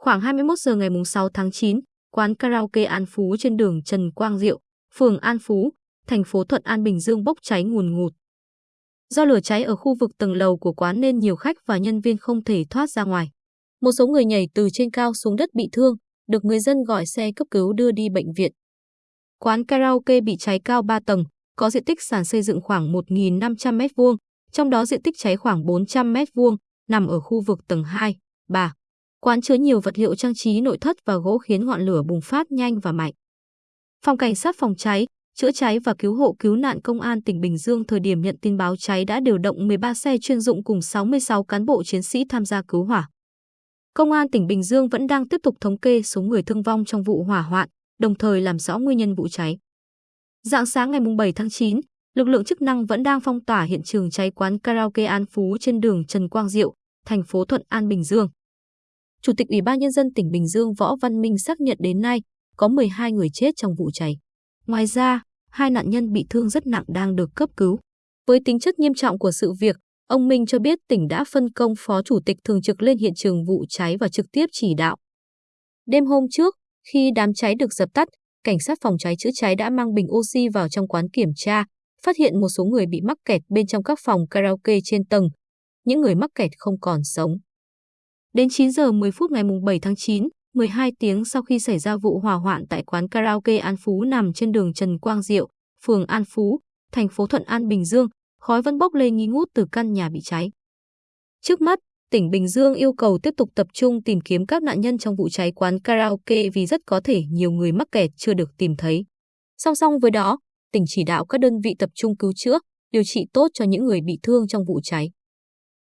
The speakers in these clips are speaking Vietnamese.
Khoảng 21 giờ ngày 6 tháng 9, quán karaoke An Phú trên đường Trần Quang Diệu, phường An Phú, thành phố Thuận An Bình Dương bốc cháy ngùn ngụt. Do lửa cháy ở khu vực tầng lầu của quán nên nhiều khách và nhân viên không thể thoát ra ngoài. Một số người nhảy từ trên cao xuống đất bị thương, được người dân gọi xe cấp cứu đưa đi bệnh viện. Quán karaoke bị cháy cao 3 tầng, có diện tích sàn xây dựng khoảng 1.500 m2, trong đó diện tích cháy khoảng 400 m2, nằm ở khu vực tầng 2, 3. Quán chứa nhiều vật liệu trang trí nội thất và gỗ khiến ngọn lửa bùng phát nhanh và mạnh. Phòng cảnh sát phòng cháy, chữa cháy và cứu hộ cứu nạn công an tỉnh Bình Dương thời điểm nhận tin báo cháy đã điều động 13 xe chuyên dụng cùng 66 cán bộ chiến sĩ tham gia cứu hỏa. Công an tỉnh Bình Dương vẫn đang tiếp tục thống kê số người thương vong trong vụ hỏa hoạn, đồng thời làm rõ nguyên nhân vụ cháy. Dạng sáng ngày 7 tháng 9, lực lượng chức năng vẫn đang phong tỏa hiện trường cháy quán karaoke An Phú trên đường Trần Quang Diệu, thành phố Thuận An, Bình Dương. Chủ tịch Ủy ban Nhân dân tỉnh Bình Dương Võ Văn Minh xác nhận đến nay có 12 người chết trong vụ cháy. Ngoài ra, hai nạn nhân bị thương rất nặng đang được cấp cứu. Với tính chất nghiêm trọng của sự việc, ông Minh cho biết tỉnh đã phân công Phó Chủ tịch Thường trực lên hiện trường vụ cháy và trực tiếp chỉ đạo. Đêm hôm trước, khi đám cháy được dập tắt, cảnh sát phòng cháy chữa cháy đã mang bình oxy vào trong quán kiểm tra, phát hiện một số người bị mắc kẹt bên trong các phòng karaoke trên tầng. Những người mắc kẹt không còn sống. Đến 9 giờ 10 phút ngày 7 tháng 9, 12 tiếng sau khi xảy ra vụ hỏa hoạn tại quán karaoke An Phú nằm trên đường Trần Quang Diệu, phường An Phú, thành phố Thuận An, Bình Dương, khói vẫn bốc lên nghi ngút từ căn nhà bị cháy. Trước mắt, tỉnh Bình Dương yêu cầu tiếp tục tập trung tìm kiếm các nạn nhân trong vụ cháy quán karaoke vì rất có thể nhiều người mắc kẹt chưa được tìm thấy. Song song với đó, tỉnh chỉ đạo các đơn vị tập trung cứu chữa, điều trị tốt cho những người bị thương trong vụ cháy.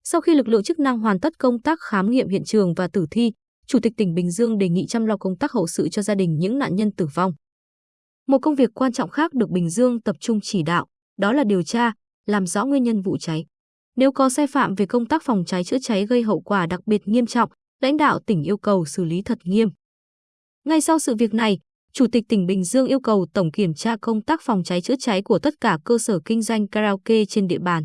Sau khi lực lượng chức năng hoàn tất công tác khám nghiệm hiện trường và tử thi, Chủ tịch tỉnh Bình Dương đề nghị chăm lo công tác hậu sự cho gia đình những nạn nhân tử vong. Một công việc quan trọng khác được Bình Dương tập trung chỉ đạo, đó là điều tra, làm rõ nguyên nhân vụ cháy. Nếu có sai phạm về công tác phòng cháy chữa cháy gây hậu quả đặc biệt nghiêm trọng, lãnh đạo tỉnh yêu cầu xử lý thật nghiêm. Ngay sau sự việc này, Chủ tịch tỉnh Bình Dương yêu cầu tổng kiểm tra công tác phòng cháy chữa cháy của tất cả cơ sở kinh doanh karaoke trên địa bàn.